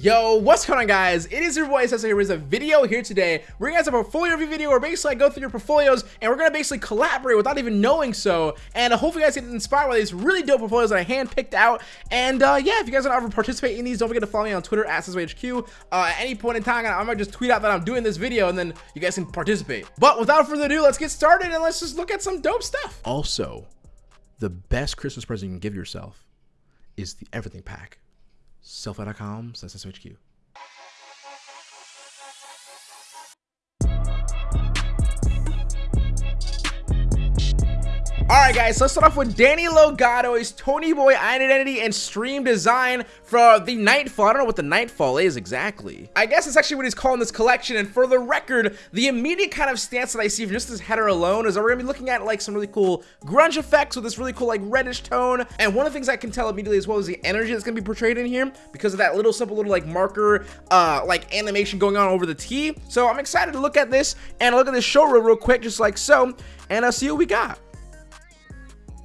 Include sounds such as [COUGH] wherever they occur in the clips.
Yo, what's going on guys? It is your boy Sessa here with a video here today. We're gonna have a portfolio review video where basically I go through your portfolios and we're gonna basically collaborate without even knowing so. And uh, hopefully you guys get inspired by these really dope portfolios that I hand picked out. And uh, yeah, if you guys want to ever participate in these, don't forget to follow me on Twitter at HQ. Uh, at any point in time, I might just tweet out that I'm doing this video and then you guys can participate. But without further ado, let's get started and let's just look at some dope stuff. Also, the best Christmas present you can give yourself is the everything pack sellfy.com slash SHQ. Alright guys, so let's start off with Danny His Tony Boy Identity and Stream Design for the Nightfall. I don't know what the Nightfall is exactly. I guess it's actually what he's calling this collection, and for the record, the immediate kind of stance that I see from just this header alone is that we're to be looking at like some really cool grunge effects with this really cool like reddish tone, and one of the things I can tell immediately as well is the energy that's to be portrayed in here because of that little simple little like marker uh, like animation going on over the T. So I'm excited to look at this and look at this show real, real quick just like so, and I'll see what we got.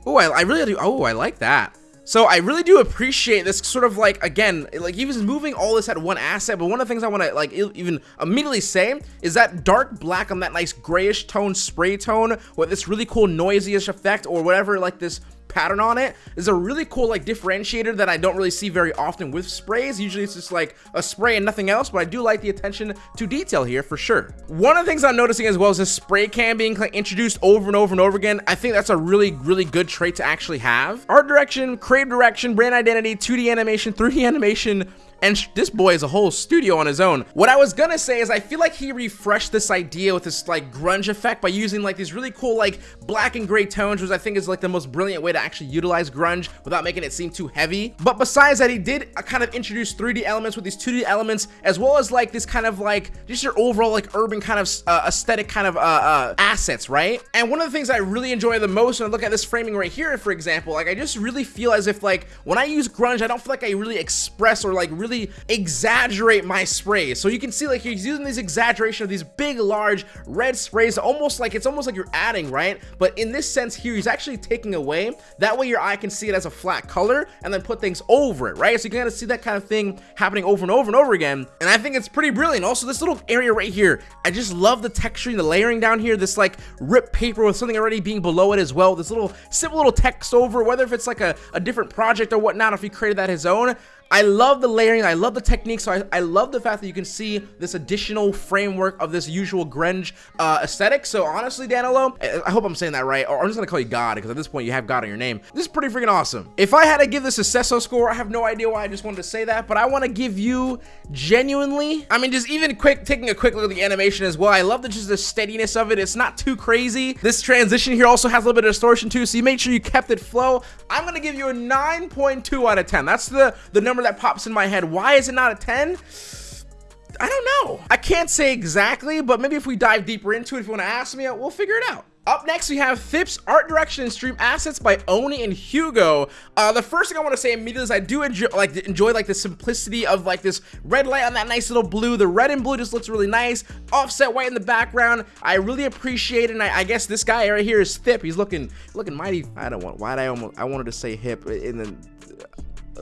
Oh, I, I really do. Oh, I like that. So I really do appreciate this sort of like, again, like he was moving all this at one asset, but one of the things I want to like even immediately say is that dark black on that nice grayish tone spray tone with this really cool noisyish effect or whatever like this pattern on it is a really cool like differentiator that I don't really see very often with sprays. Usually it's just like a spray and nothing else, but I do like the attention to detail here for sure. One of the things I'm noticing as well is this spray can being introduced over and over and over again. I think that's a really, really good trait to actually have. Art direction, creative direction, brand identity, 2D animation, 3D [LAUGHS] animation, and this boy is a whole studio on his own. What I was gonna say is I feel like he refreshed this idea with this like grunge effect by using like these really cool like black and gray tones, which I think is like the most brilliant way to actually utilize grunge without making it seem too heavy. But besides that, he did uh, kind of introduce 3D elements with these 2D elements, as well as like this kind of like just your overall like urban kind of uh, aesthetic kind of uh, uh, assets, right? And one of the things I really enjoy the most when I look at this framing right here, for example, like I just really feel as if like when I use grunge, I don't feel like I really express or like really really exaggerate my sprays. So you can see like he's using these exaggeration of these big, large red sprays, almost like it's almost like you're adding, right? But in this sense here, he's actually taking away. That way your eye can see it as a flat color and then put things over it, right? So you can kind of see that kind of thing happening over and over and over again. And I think it's pretty brilliant. Also, this little area right here, I just love the texturing, the layering down here, this like ripped paper with something already being below it as well. This little simple little text over, whether if it's like a, a different project or whatnot, if he created that his own, I love the layering. I love the technique. So I, I love the fact that you can see this additional framework of this usual grunge uh, aesthetic. So honestly, Danilo, I hope I'm saying that right. Or I'm just to call you God because at this point you have God on your name. This is pretty freaking awesome. If I had to give this a Sesso score, I have no idea why I just wanted to say that, but I want to give you genuinely, I mean, just even quick, taking a quick look at the animation as well. I love the just the steadiness of it. It's not too crazy. This transition here also has a little bit of distortion too. So you make sure you kept it flow. I'm going to give you a 9.2 out of 10. That's the, the number that pops in my head. Why is it not a 10? I don't know. I can't say exactly, but maybe if we dive deeper into it, if you want to ask me, we'll figure it out. Up next, we have Phipps Art Direction and Stream Assets by Oni and Hugo. Uh, the first thing I want to say immediately is I do enjoy like enjoy like the simplicity of like this red light on that nice little blue. The red and blue just looks really nice. Offset white in the background. I really appreciate it. And I, I guess this guy right here is Thip. He's looking looking mighty. I don't want. Why did I almost? I wanted to say hip in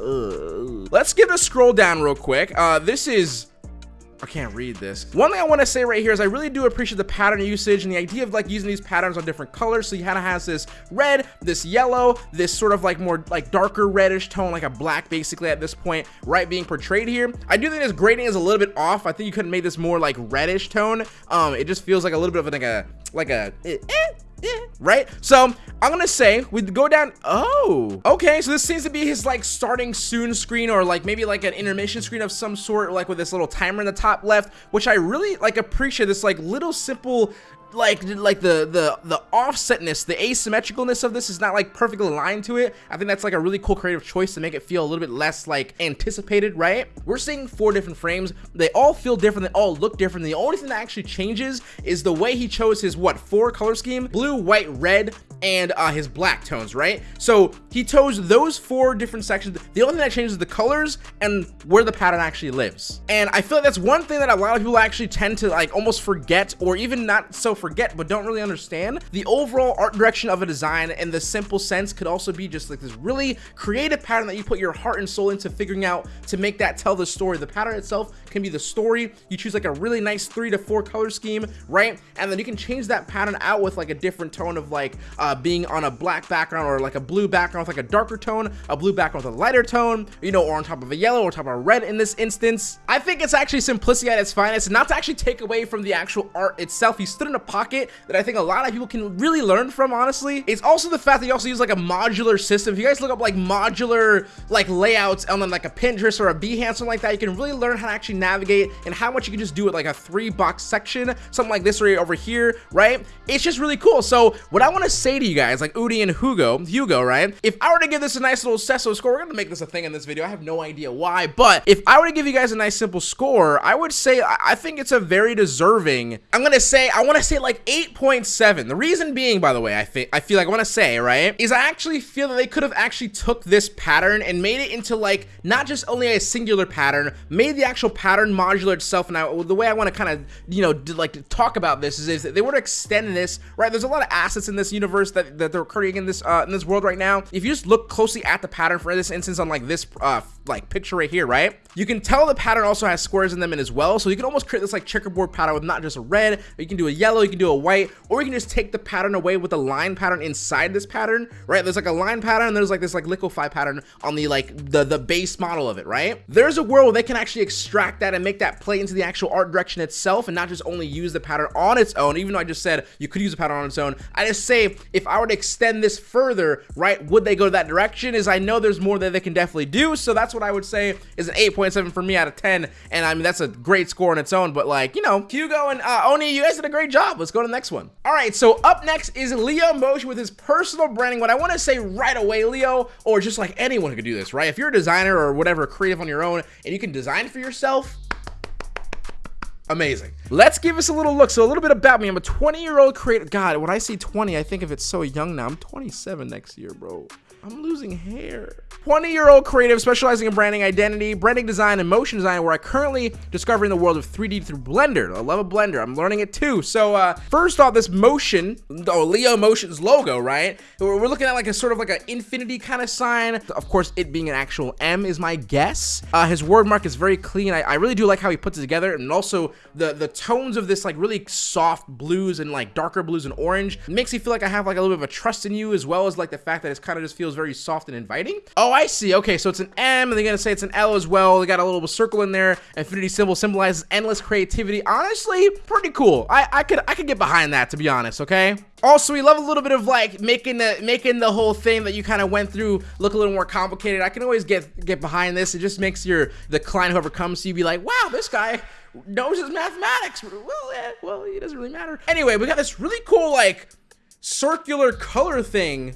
Let's give it a scroll down real quick. Uh, this is I can't read this. One thing I want to say right here is I really do appreciate the pattern usage and the idea of like using these patterns on different colors. So of has this red, this yellow, this sort of like more like darker reddish tone, like a black basically at this point, right? Being portrayed here. I do think this grading is a little bit off. I think you could have made this more like reddish tone. Um, it just feels like a little bit of like a, like a, eh, eh right? So I'm gonna say we go down. Oh, okay. So this seems to be his like starting soon screen or like maybe like an intermission screen of some sort, like with this little timer in the top left, which I really like appreciate this like little simple like like the the the offsetness the asymmetricalness of this is not like perfectly aligned to it i think that's like a really cool creative choice to make it feel a little bit less like anticipated right we're seeing four different frames they all feel different they all look different the only thing that actually changes is the way he chose his what four color scheme blue white red and uh, his black tones, right? So he chose those four different sections. The only thing that changes is the colors and where the pattern actually lives. And I feel like that's one thing that a lot of people actually tend to like almost forget or even not so forget but don't really understand, the overall art direction of a design in the simple sense could also be just like this really creative pattern that you put your heart and soul into figuring out to make that tell the story. The pattern itself can be the story. You choose like a really nice three to four color scheme, right? And then you can change that pattern out with like a different tone of like uh, being on a black background or like a blue background with like a darker tone, a blue background with a lighter tone, you know, or on top of a yellow or top of a red in this instance. I think it's actually simplicity at its finest, not to actually take away from the actual art itself. He stood in a pocket that I think a lot of people can really learn from, honestly. It's also the fact that you also use like a modular system. If you guys look up like modular like layouts on like a Pinterest or a Behance, something like that, you can really learn how to actually navigate and how much you can just do it like a three box section, something like this right over here, right? It's just really cool. So what I want to say to you guys, like Udi and Hugo, Hugo, right? If I were to give this a nice little Sesso score, we're going to make this a thing in this video. I have no idea why, but if I were to give you guys a nice simple score, I would say I think it's a very deserving. I'm going to say, I want to say like 8.7. The reason being, by the way, I think, I feel like I want to say, right, is I actually feel that they could have actually took this pattern and made it into like, not just only a singular pattern, made the actual pattern modular itself. Now, the way I want to kind of, you know, like talk about this is, is they were to extend this, right? There's a lot of assets in this universe that, that they're creating in this, uh, in this world right now. If you just look closely at the pattern for this instance on like this, uh, like picture right here, right? You can tell the pattern also has squares in them as well. So you can almost create this like checkerboard pattern with not just a red, you can do a yellow, you can do a white, or you can just take the pattern away with a line pattern inside this pattern, right? There's like a line pattern, and there's like this like liquify pattern on the like the, the base model of it, right? There's a world where they can actually extract that and make that play into the actual art direction itself and not just only use the pattern on its own, even though I just said you could use a pattern on its own. I just say, if I were to extend this further, right, would they go that direction? Is I know there's more that they can definitely do, so that's what I would say is an 8.7 for me out of 10, and I mean, that's a great score on its own, but like, you know, Hugo and uh, Oni, you guys did a great job. Let's go to the next one. All right, so up next is Leo Motion with his personal branding. What I want to say right away, Leo, or just like anyone who could do this, right? If you're a designer or whatever, creative on your own, and you can design for yourself, amazing. Let's give us a little look. So a little bit about me. I'm a 20 year old creator. God, when I see 20, I think of it so young now. I'm 27 next year, bro. I'm losing hair. 20 year old creative specializing in branding identity, branding design, and motion design, where I currently discovering the world of 3D through Blender. I love a Blender. I'm learning it too. So, uh, first off, this motion, oh, Leo Motion's logo, right? We're looking at like a sort of like an infinity kind of sign. Of course, it being an actual M is my guess. Uh, his word mark is very clean. I, I really do like how he puts it together, and also the the tones of this like really soft blues and like darker blues and orange makes me feel like I have like a little bit of a trust in you, as well as like the fact that it kind of just feels very soft and inviting. Oh, I see. Okay, so it's an M, and they're gonna say it's an L as well. They got a little circle in there. Infinity symbol symbolizes endless creativity. Honestly, pretty cool. I I could I could get behind that to be honest. Okay. Also, we love a little bit of like making the making the whole thing that you kind of went through look a little more complicated. I can always get get behind this. It just makes your the client whoever comes to you be like, wow, this guy knows his mathematics. Well, eh, well, it doesn't really matter. Anyway, we got this really cool like circular color thing,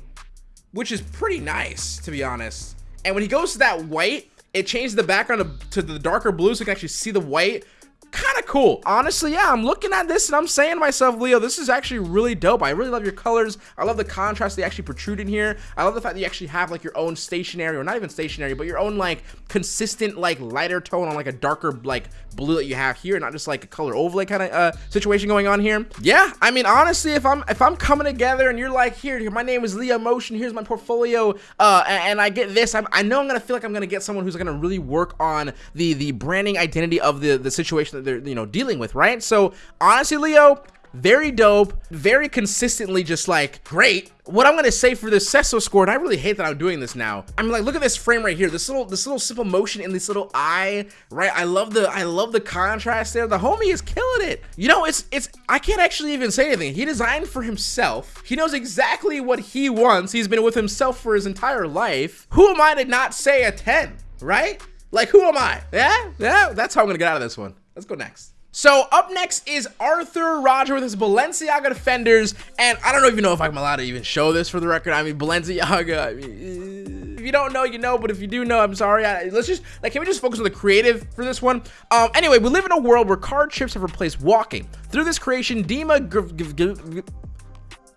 which is pretty nice to be honest. And when he goes to that white, it changes the background to, to the darker blue so you can actually see the white kind of cool. Honestly, yeah, I'm looking at this and I'm saying to myself, Leo, this is actually really dope. I really love your colors. I love the contrast they actually protrude in here. I love the fact that you actually have like your own stationary or not even stationary, but your own like consistent like lighter tone on like a darker like blue that you have here, not just like a color overlay kind of uh, situation going on here. Yeah, I mean, honestly, if I'm if I'm coming together and you're like, here, my name is Leo Motion, here's my portfolio, uh, and, I get this, I'm, I know I'm gonna feel like I'm gonna get someone who's gonna really work on the the branding identity of the the situation that they're you know dealing with, right? So honestly, Leo, very dope, very consistently just like great. What I'm gonna say for this Sesso score, and I really hate that I'm doing this now. I'm like, look at this frame right here. This little, this little simple motion in this little eye, right? I love the, I love the contrast there. The homie is killing it. You know, it's, it's. I can't actually even say anything. He designed for himself. He knows exactly what he wants. He's been with himself for his entire life. Who am I to not say a 10, right? Like, who am I? Yeah, yeah. That's how I'm gonna get out of this one. Let's go next. So up next is Arthur Roger with his Balenciaga Defenders, and I don't even know if I'm allowed to even show this for the record. I mean, Balenciaga, I mean, if you don't know, you know, but if you do know, I'm sorry. I, let's just, like, can we just focus on the creative for this one? Um, anyway, we live in a world where card chips have replaced walking. Through this creation, Demna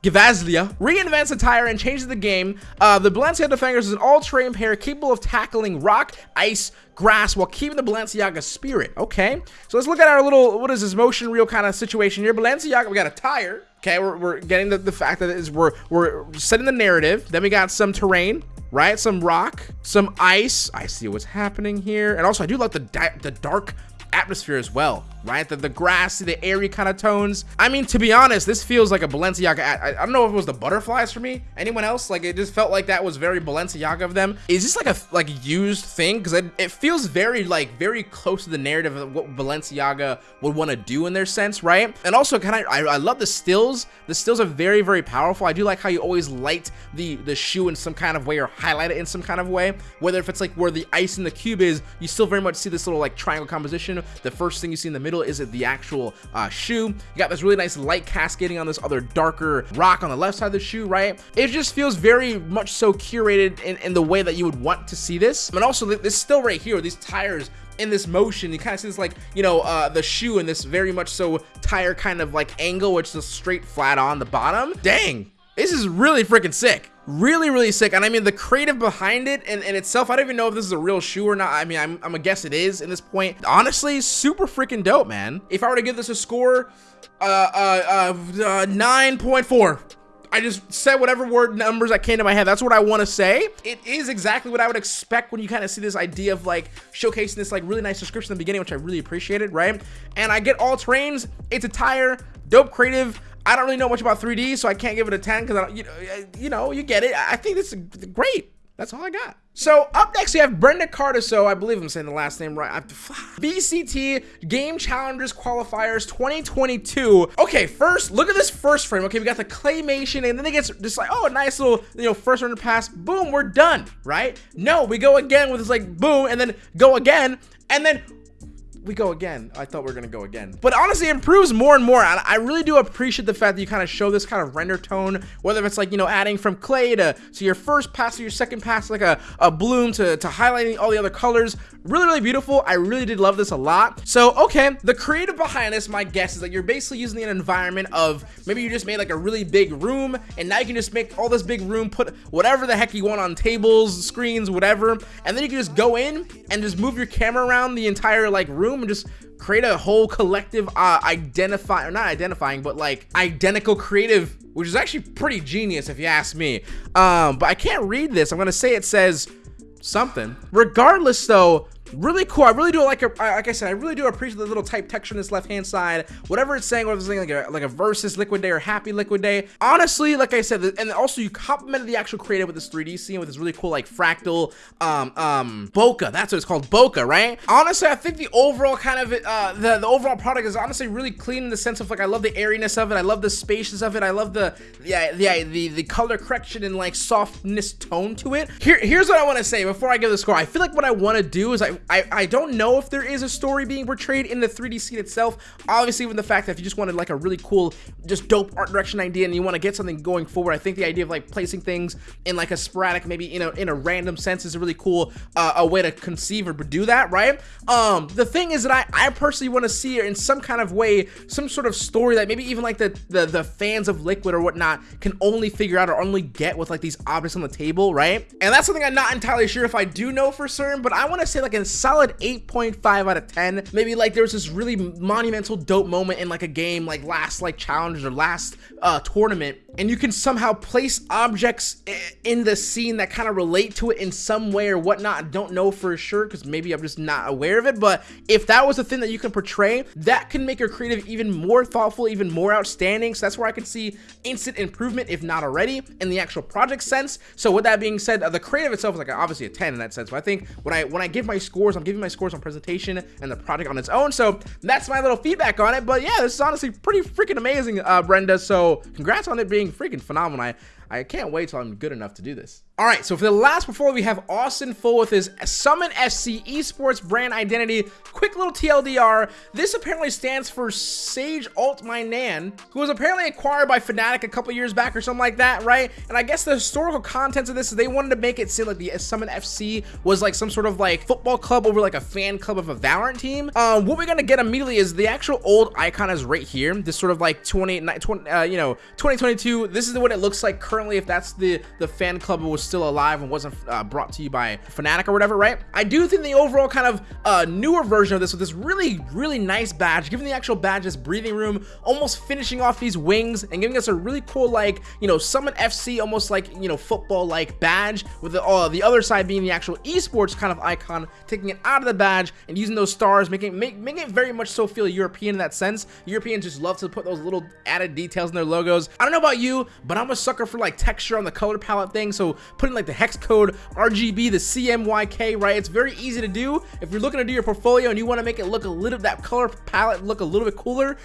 Gvasalia reinvents the tire and changes the game. Uh, the Balenciaga Defenders is an all-terrain pair capable of tackling rock, ice, grass while keeping the Balenciaga spirit. Okay, so let's look at our little, what is this motion reel kind of situation here. Balenciaga, we got a tire. Okay, we're, we're getting the, the fact that is we're, we're setting the narrative. Then we got some terrain, right? Some rock, some ice. I see what's happening here. And also, I do like the, the dark atmosphere as well right? The, the grassy, the airy kind of tones. I mean, to be honest, this feels like a Balenciaga. I, I, don't know if it was the butterflies for me. Anyone else? Like, it just felt like that was very Balenciaga of them. Is this like a like used thing? Because it, it feels very like very close to the narrative of what Balenciaga would want to do in their sense, right? And also, kind of, I, I love the stills. The stills are very, very powerful. I do like how you always light the the shoe in some kind of way or highlight it in some kind of way. Whether if it's like where the ice in the cube is, you still very much see this little like triangle composition. The first thing you see in the middle is it the actual uh, shoe. You got this really nice light cascading on this other darker rock on the left side of the shoe, right? It just feels very much so curated in, in the way that you would want to see this. And also this still right here, these tires in this motion you kind of see this like you know uh the shoe in this very much so tire kind of like angle which is straight flat on the bottom dang this is really freaking sick really really sick and i mean the creative behind it and, and itself i don't even know if this is a real shoe or not i mean I'm, I'm gonna guess it is in this point honestly super freaking dope man if i were to give this a score uh uh, uh, uh 9.4 I just said whatever word numbers that came to my head. That's what I want to say. It is exactly what I would expect when you kind of see this idea of like showcasing this like really nice description in the beginning, which I really appreciated, right? And I get all terrains. It's a tire, dope creative. I don't really know much about 3D, so I can't give it a 10 because I don't, you know, you know, you get it. I think this is great. That's all I got. So up next we have Brenda Cardoso, I believe I'm saying the last name right. [SIGHS] VCT Game Changers Qualifiers 2022. Okay, first look at this first frame. Okay, we got the claymation, and then it gets just like oh, a nice little you know first run pass. Boom, we're done. Right? No, we go again with this like boom, and then go again, and then we go again. I thought we were gonna go again. But honestly, it improves more and more. And I really do appreciate the fact that you kind of show this kind of render tone, whether it's like, you know, adding from clay to, to your first pass to your second pass, like a, a bloom to, to highlighting all the other colors. Really, really beautiful. I really did love this a lot. So, okay, the creative behind this, my guess is that you're basically using an environment of maybe you just made like a really big room and now you can just make all this big room, put whatever the heck you want on tables, screens, whatever. And then you can just go in and just move your camera around the entire like room and just create a whole collective uh, identify or not identifying but like identical creative which is actually pretty genius if you ask me. Um but i can't read this. I'm gonna say it says something. Regardless though really cool. I really do like a, like i said i really do appreciate the little type texture on this left hand side. Whatever it's saying whether it's saying like a like a versus liquid day or happy liquid day. Honestly like i said and also you complemented the actual creative with this 3d scene with this really cool like fractal um um bokeh. That's what it's called bokeh right? Honestly i think the overall kind of uh the, the overall product is honestly really clean in the sense of like i love the airiness of it. I love the spaciousness of it. I love the yeah the the, the color correction and like softness tone to it. Here here's what i want to say before i give the score. I feel like what i want to do is i I, I don't know if there is a story being portrayed in the 3D scene itself. Obviously, with the fact that if you just wanted like a really cool, just dope art direction idea and you want to get something going forward, I think the idea of like placing things in like a sporadic, maybe you know, in a random sense is a really cool uh, a way to conceive or do that, right? Um, the thing is that I, I personally want to see in some kind of way, some sort of story that maybe even like the, the, the fans of Liquid or whatnot can only figure out or only get with like these objects on the table, right? And that's something I'm not entirely sure if I do know for certain, but I want to say like in solid 8.5 out of 10. Maybe like there was this really monumental dope moment in like a game like last like challenge or last uh, tournament and you can somehow place objects in the scene that kind of relate to it in some way or whatnot. I don't know for sure because maybe I'm just not aware of it. But if that was a thing that you can portray, that can make your creative even more thoughtful, even more outstanding. So that's where I can see instant improvement, if not already, in the actual project sense. So with that being said, uh, the creative itself is like obviously a 10 in that sense. But I think when I when I give my scores, I'm giving my scores on presentation and the project on its own. So that's my little feedback on it. But yeah, this is honestly pretty freaking amazing, uh, Brenda. So congrats on it being freaking phenomenal. I, I can't wait till I'm good enough to do this. All right, so for the last portfolio, we have Austin Full with his SUMN FC Esports brand identity. Quick little TLDR. This apparently stands for Sage Ult My Nan, who was apparently acquired by Fnatic a couple years back or something like that, right? And I guess the historical contents of this is they wanted to make it seem like the SUMN FC was like some sort of like football club over like a fan club of a Valorant team. Um, what we're gonna get immediately is the actual old icon is right here. This sort of like 20, 20 uh, you know, 2022. This is what it looks like currently if that's the the fan club was still alive and wasn't uh, brought to you by Fnatic or whatever, right? I do think the overall kind of uh, newer version of this with this really, really nice badge, giving the actual badge this breathing room, almost finishing off these wings and giving us a really cool, like, you know, SUMN FC, almost like, you know, football-like badge with the, uh, the other side being the actual esports kind of icon, taking it out of the badge and using those stars, making, make, making it very much so feel European in that sense. Europeans just love to put those little added details in their logos. I don't know about you, but I'm a sucker for like texture on the color palette thing, so putting like the hex code RGB, the CMYK, right? It's very easy to do. If you're looking to do your portfolio and you want to make it look a little, that color palette look a little bit cooler,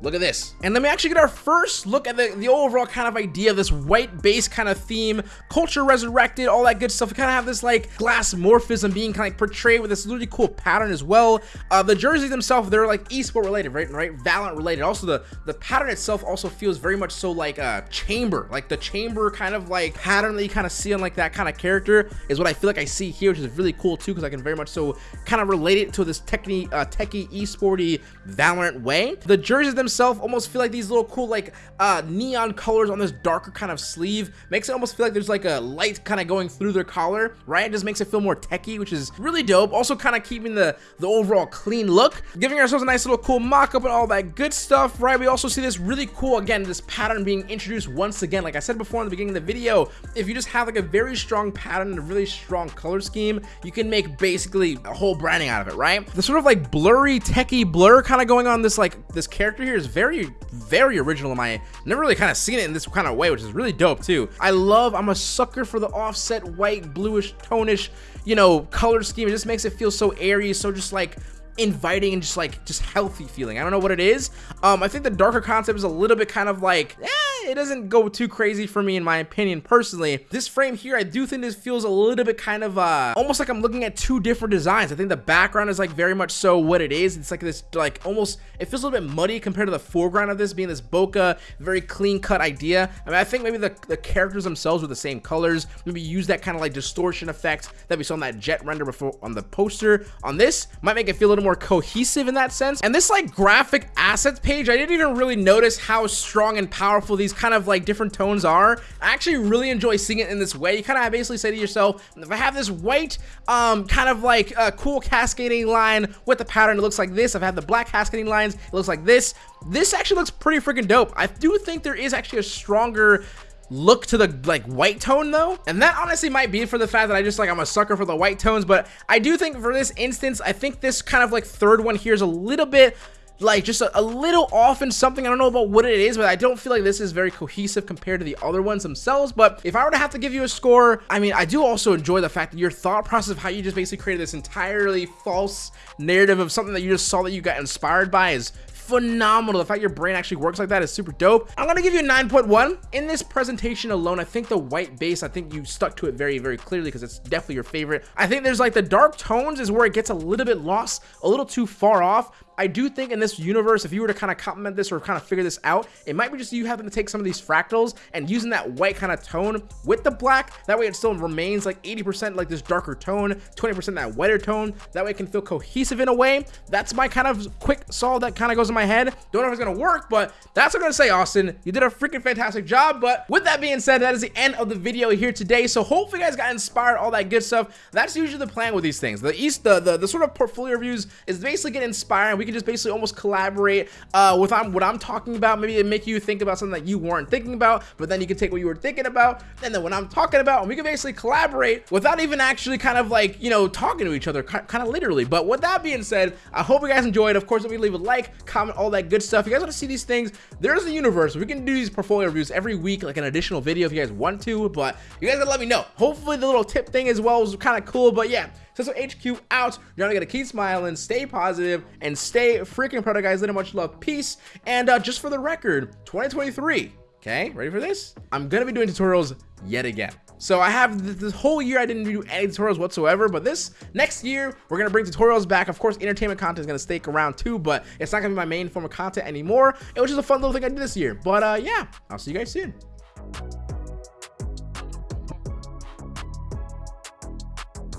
Look at this. And let me actually get our first look at the, the overall kind of idea of this white base kind of theme, culture resurrected, all that good stuff. We kind of have this like glass morphism being kind of like portrayed with this really cool pattern as well. Uh, the jerseys themselves, they're like esport related, right? Right? Valorant related. Also, the, the pattern itself also feels very much so like a chamber, like the chamber kind of like pattern that you kind of see on like that kind of character is what I feel like I see here, which is really cool too, because I can very much so kind of relate it to this techie, uh, techie, esporty Valorant way. The jerseys themselves themselves almost feel like these little cool like uh, neon colors on this darker kind of sleeve. Makes it almost feel like there's like a light kind of going through their collar, right? It just makes it feel more techy, which is really dope. Also kind of keeping the, the overall clean look. Giving ourselves a nice little cool mock-up and all that good stuff, right? We also see this really cool, again, this pattern being introduced once again. Like I said before in the beginning of the video, if you just have like a very strong pattern and a really strong color scheme, you can make basically a whole branding out of it, right? The sort of like blurry, techie blur kind of going on this like this character here is very, very original in my, never really kind of seen it in this kind of way, which is really dope too. I love, I'm a sucker for the offset white, bluish, tonish, you know, color scheme. It just makes it feel so airy, so just like inviting and just like just healthy feeling. I don't know what it is. Um, I think the darker concept is a little bit kind of like, eh, it doesn't go too crazy for me in my opinion personally. This frame here, I do think this feels a little bit kind of uh, almost like I'm looking at two different designs. I think the background is like very much so what it is. It's like this like almost, it feels a little bit muddy compared to the foreground of this being this bokeh, very clean cut idea. I mean, I think maybe the, the characters themselves were the same colors. Maybe use that kind of like distortion effect that we saw in that jet render before on the poster. On this, might make it feel a little more cohesive in that sense. And this like graphic assets page, I didn't even really notice how strong and powerful these kind of like different tones are. I actually really enjoy seeing it in this way. You kind of basically say to yourself, if I have this white, um, kind of like a cool cascading line with the pattern, it looks like this. I've had the black cascading lines, it looks like this. This actually looks pretty freaking dope. I do think there is actually a stronger look to the like white tone though and that honestly might be for the fact that i just like i'm a sucker for the white tones but i do think for this instance i think this kind of like third one here is a little bit like just a, a, little off in something. I don't know about what it is, but I don't feel like this is very cohesive compared to the other ones themselves. But if I were to have to give you a score, I mean, I do also enjoy the fact that your thought process of how you just basically created this entirely false narrative of something that you just saw that you got inspired by is phenomenal. The fact your brain actually works like that is super dope. I'm gonna give you a 9.1. In this presentation alone, I think the white base, I think you stuck to it very, very clearly because it's definitely your favorite. I think there's like the dark tones is where it gets a little bit lost, a little too far off. I do think in this universe, if you were to kind of complement this or kind of figure this out, it might be just you having to take some of these fractals and using that white kind of tone with the black. That way it still remains like 80% like this darker tone, 20% that whiter tone. That way it can feel cohesive in a way. That's my kind of quick solve that kind of goes in my head. Don't know if it's going to work, but that's what I'm going to say, Austin. You did a freaking fantastic job. But with that being said, that is the end of the video here today. So hopefully you guys got inspired, all that good stuff. That's usually the plan with these things. The East, the, the, the sort of portfolio reviews is basically get inspired. We can just basically almost collaborate uh, with I'm, what I'm talking about. Maybe it make you think about something that you weren't thinking about, but then you can take what you were thinking about, and then what I'm talking about, and we can basically collaborate without even actually kind of like, you know, talking to each other, kind of literally. But with that being said, I hope you guys enjoyed. Of course, if you leave a like, comment, all that good stuff. If you guys want to see these things, there's a universe. We can do these portfolio reviews every week, like an additional video if you guys want to, but you guys gotta let me know. Hopefully the little tip thing as well was kind of cool, but yeah, so HQ out. You're gonna keep smiling, stay positive, and stay freaking proud, guys. Little much love, peace, and uh, just for the record, 2023 Okay, ready for this? I'm gonna be doing tutorials yet again. So I have th this whole year I didn't do any tutorials whatsoever, but this next year we're gonna bring tutorials back. Of course, entertainment content is gonna stay around too, but it's not gonna be my main form of content anymore. It was just a fun little thing I did this year. But uh, yeah, I'll see you guys soon.